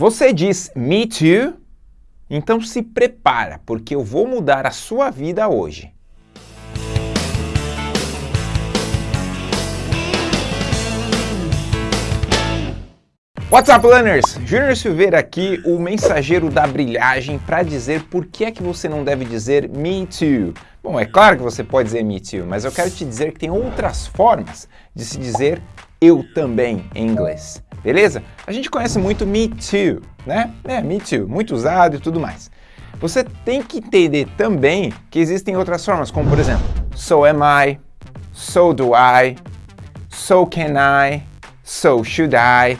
Você diz me too? Então se prepara, porque eu vou mudar a sua vida hoje. What's up, learners? Júnior Silveira aqui, o mensageiro da brilhagem, para dizer por que é que você não deve dizer me too. Bom, é claro que você pode dizer me too, mas eu quero te dizer que tem outras formas de se dizer eu também em inglês, beleza? A gente conhece muito me too, né? É, me too, muito usado e tudo mais. Você tem que entender também que existem outras formas, como por exemplo, so am I, so do I, so can I, so should I,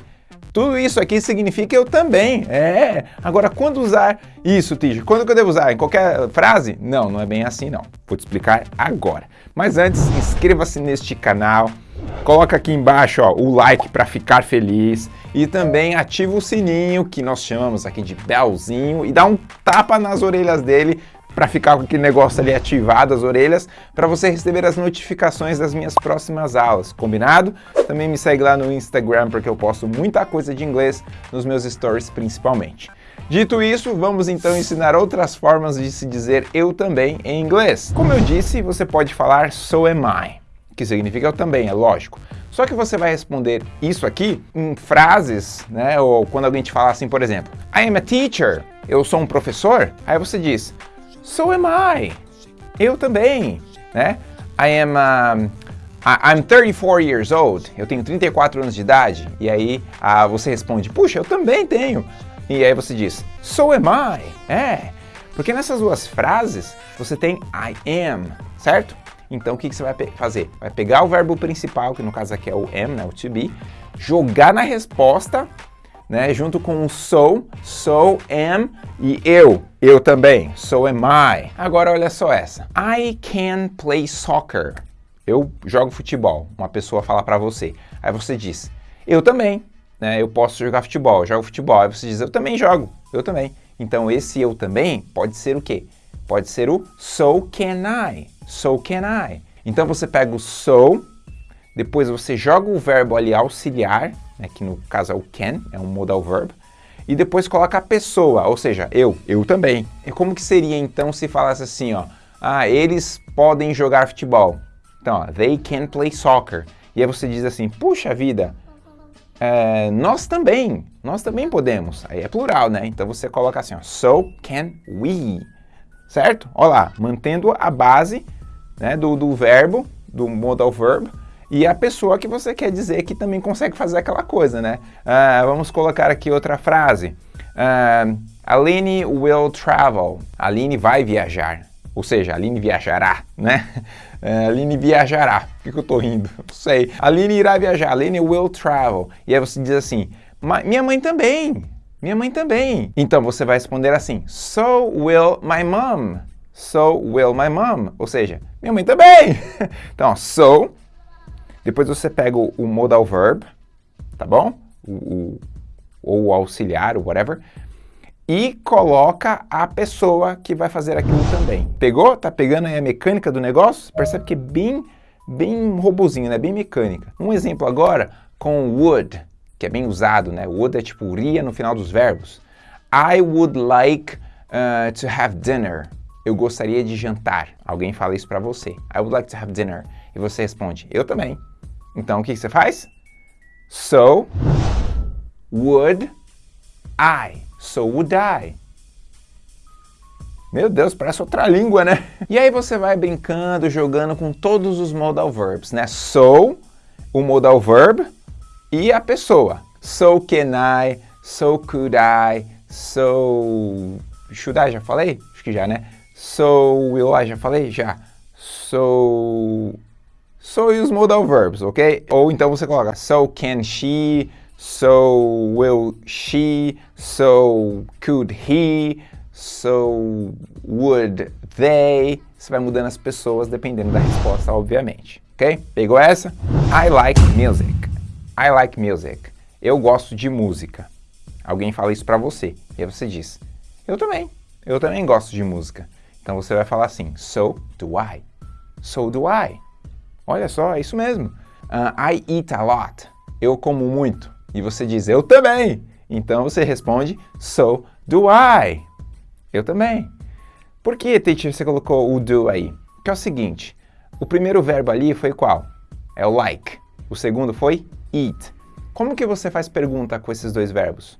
tudo isso aqui significa eu também. É. Agora, quando usar isso, Tige? Quando que eu devo usar? Em qualquer frase? Não, não é bem assim não. Vou te explicar agora. Mas antes, inscreva-se neste canal. Coloca aqui embaixo ó, o like para ficar feliz e também ativa o sininho que nós chamamos aqui de belzinho e dá um tapa nas orelhas dele para ficar com aquele negócio ali ativado, as orelhas, para você receber as notificações das minhas próximas aulas, combinado? Também me segue lá no Instagram, porque eu posto muita coisa de inglês nos meus stories principalmente. Dito isso, vamos então ensinar outras formas de se dizer eu também em inglês. Como eu disse, você pode falar so am I, que significa eu também, é lógico. Só que você vai responder isso aqui em frases, né? Ou quando alguém te fala assim, por exemplo, I am a teacher, eu sou um professor, aí você diz, So am I. Eu também, né? I am um, I'm 34 years old. Eu tenho 34 anos de idade. E aí uh, você responde, puxa, eu também tenho. E aí você diz, so am I. É, porque nessas duas frases você tem I am, certo? Então o que, que você vai fazer? Vai pegar o verbo principal, que no caso aqui é o am, né, o to be, jogar na resposta né? Junto com o so, so am e eu, eu também, so am I. Agora olha só essa. I can play soccer. Eu jogo futebol. Uma pessoa fala para você. Aí você diz, eu também, né? Eu posso jogar futebol, eu jogo futebol. Aí você diz, eu também jogo, eu também. Então esse eu também pode ser o quê? Pode ser o so can I, so can I. Então você pega o so, depois você joga o verbo ali auxiliar, né, que no caso é o can, é um modal verb, e depois coloca a pessoa, ou seja, eu, eu também. E como que seria então se falasse assim, ó, ah, eles podem jogar futebol. Então, ó, they can play soccer. E aí você diz assim, puxa vida, é, nós também, nós também podemos. Aí é plural, né? Então você coloca assim, ó, so can we, certo? Olha lá, mantendo a base né, do, do verbo, do modal verb, e a pessoa que você quer dizer que também consegue fazer aquela coisa, né? Uh, vamos colocar aqui outra frase. Uh, Aline will travel. Aline vai viajar. Ou seja, Aline viajará, né? Uh, Aline viajará. Por que eu tô rindo? Não sei. Aline irá viajar. Aline will travel. E aí você diz assim, minha mãe também. Minha mãe também. Então você vai responder assim, so will my mom. So will my mom. Ou seja, minha mãe também. então, so depois você pega o, o modal verb, tá bom? O, o, ou o auxiliar, ou whatever, e coloca a pessoa que vai fazer aquilo também. Pegou? Tá pegando aí a mecânica do negócio? Percebe que é bem, bem robozinho, né? Bem mecânica. Um exemplo agora com would, que é bem usado, né? Would é tipo iria no final dos verbos. I would like uh, to have dinner. Eu gostaria de jantar. Alguém fala isso para você. I would like to have dinner. E você responde, eu também. Então, o que, que você faz? So would I. So would I. Meu Deus, parece outra língua, né? E aí você vai brincando, jogando com todos os modal verbs, né? So, o modal verb e a pessoa. So can I, so could I, so... Should I, já falei? Acho que já, né? So will I, já falei? Já. So So e os modal verbs, ok? Ou então você coloca so can she, so will she, so could he, so would they. Você vai mudando as pessoas dependendo da resposta, obviamente, ok? Pegou essa? I like music. I like music. Eu gosto de música. Alguém fala isso pra você. E aí você diz, eu também. Eu também gosto de música. Então você vai falar assim, so do I. So do I. Olha só, é isso mesmo. Uh, I eat a lot. Eu como muito. E você diz, eu também. Então você responde so do I. Eu também. Por que, teacher, você colocou o do aí? Que é o seguinte, o primeiro verbo ali foi qual? É o like. O segundo foi eat. Como que você faz pergunta com esses dois verbos?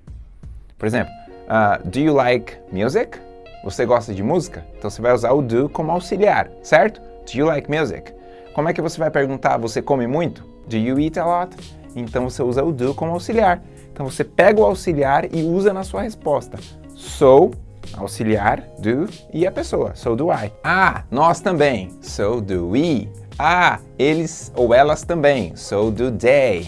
Por exemplo, uh, do you like music? Você gosta de música? Então você vai usar o do como auxiliar, certo? Do you like music? Como é que você vai perguntar, você come muito? Do you eat a lot? Então você usa o do como auxiliar. Então você pega o auxiliar e usa na sua resposta. So, auxiliar, do, e a pessoa, so do I. Ah, nós também, so do we. Ah, eles ou elas também, so do they.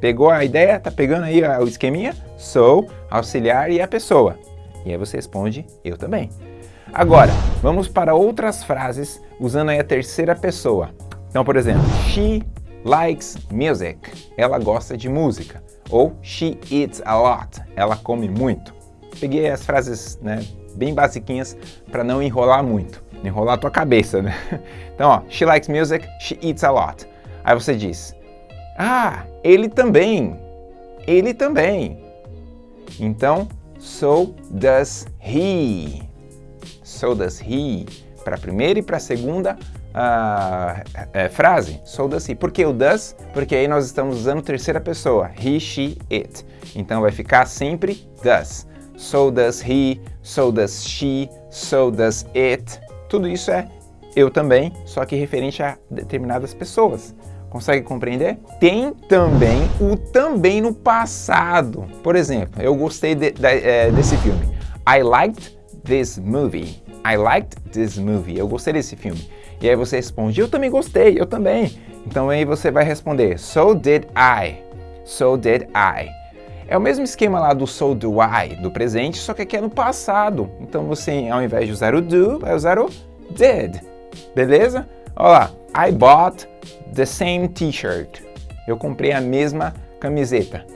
Pegou a ideia? Tá pegando aí o esqueminha? So, auxiliar e a pessoa. E aí você responde, eu também. Agora, vamos para outras frases usando aí a terceira pessoa. Então, por exemplo, she likes music. Ela gosta de música. Ou she eats a lot. Ela come muito. Peguei as frases né, bem basiquinhas para não enrolar muito. Enrolar a tua cabeça, né? Então, ó, she likes music, she eats a lot. Aí você diz, ah, ele também. Ele também. Então, so does he. So does he. Para a primeira e para a segunda uh, frase, so does he. Por que o does? Porque aí nós estamos usando terceira pessoa, he, she, it. Então vai ficar sempre does. So does he, so does she, so does it. Tudo isso é eu também, só que referente a determinadas pessoas. Consegue compreender? Tem também o também no passado. Por exemplo, eu gostei de, de, é, desse filme. I liked this movie. I liked this movie. Eu gostei desse filme. E aí você responde, eu também gostei, eu também. Então aí você vai responder, so did I. So did I. É o mesmo esquema lá do so do I, do presente, só que aqui é no passado. Então você, ao invés de usar o do, vai usar o did. Beleza? Olha lá. I bought the same t-shirt. Eu comprei a mesma camiseta.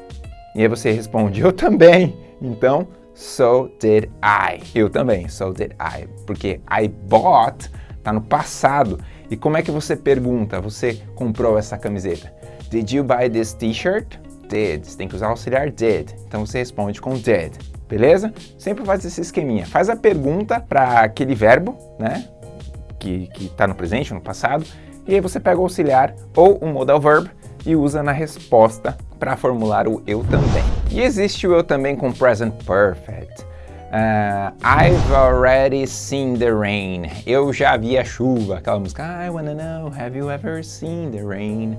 E aí você responde, eu também. Então, so did I. Eu também, so did I. Porque I bought está no passado. E como é que você pergunta, você comprou essa camiseta? Did you buy this t-shirt? Did. Você tem que usar o auxiliar did. Então você responde com did. Beleza? Sempre faz esse esqueminha. Faz a pergunta para aquele verbo, né? Que está no presente, no passado, e aí você pega o auxiliar ou o modal verb e usa na resposta para formular o eu também. E existe o eu também com present perfect. Uh, I've already seen the rain. Eu já vi a chuva. Aquela música. I wanna know, have you ever seen the rain?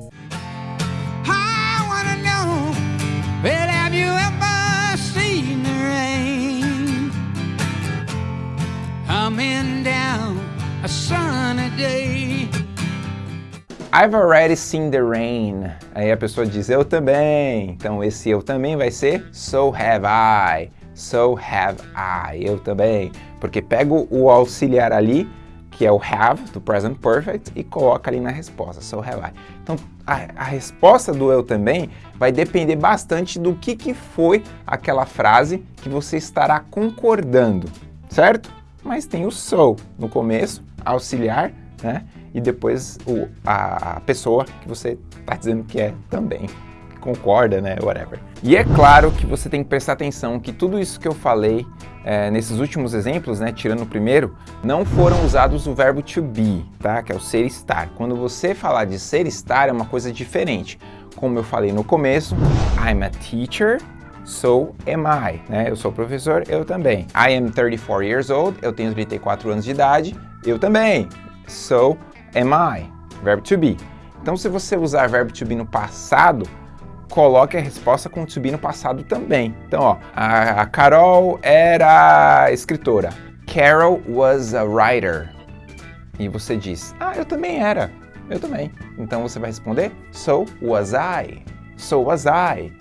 I've already seen the rain. Aí a pessoa diz, eu também. Então esse eu também vai ser so have I. So have I. Eu também. Porque pego o auxiliar ali, que é o have, do present perfect, e coloca ali na resposta. So have I. Então a, a resposta do eu também vai depender bastante do que, que foi aquela frase que você estará concordando, certo? Mas tem o so no começo, auxiliar, né? e depois o, a pessoa que você está dizendo que é também, concorda, né, whatever. E é claro que você tem que prestar atenção que tudo isso que eu falei é, nesses últimos exemplos, né, tirando o primeiro, não foram usados o verbo to be, tá, que é o ser estar. Quando você falar de ser estar é uma coisa diferente. Como eu falei no começo, I'm a teacher, so am I, né? Eu sou professor, eu também. I am 34 years old, eu tenho 34 anos de idade, eu também. So am I, verbo to be. Então, se você usar verbo to be no passado, coloque a resposta com to be no passado também. Então, ó, a, Carol era escritora. Carol was a writer. E você diz, ah, eu também era. Eu também. Então você vai responder, so was I. So was I.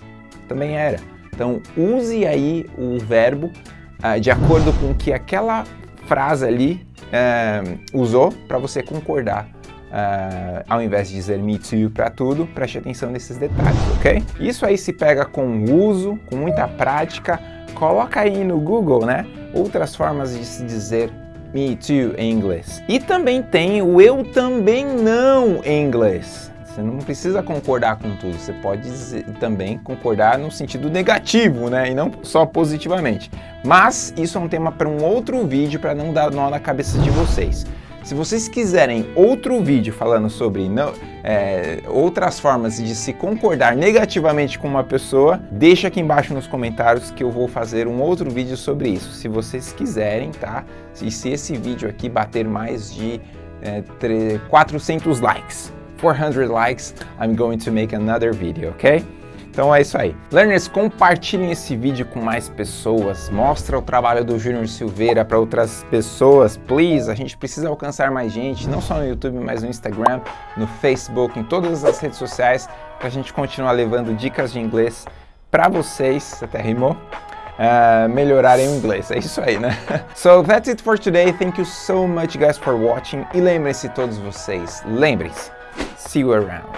Também era. Então use aí o verbo uh, de acordo com que aquela frase ali uh, usou para você concordar. Uh, ao invés de dizer me too para tudo, preste atenção nesses detalhes, ok? Isso aí se pega com uso, com muita prática, coloca aí no Google, né? Outras formas de se dizer me too em inglês. E também tem o eu também não em inglês. Você não precisa concordar com tudo, você pode dizer, também concordar no sentido negativo, né? E não só positivamente. Mas isso é um tema para um outro vídeo para não dar nó na cabeça de vocês. Se vocês quiserem outro vídeo falando sobre não, é, outras formas de se concordar negativamente com uma pessoa, deixa aqui embaixo nos comentários que eu vou fazer um outro vídeo sobre isso, se vocês quiserem, tá? E se esse vídeo aqui bater mais de é, 400 likes, 400 likes, I'm going to make another video, ok? Então é isso aí. Learners, compartilhem esse vídeo com mais pessoas, mostra o trabalho do Júnior Silveira para outras pessoas, please. A gente precisa alcançar mais gente, não só no YouTube, mas no Instagram, no Facebook, em todas as redes sociais, para a gente continuar levando dicas de inglês para vocês, até rimou, uh, melhorarem o inglês. É isso aí, né? So that's it for today. Thank you so much guys for watching. E lembrem-se todos vocês, lembrem-se, see you around.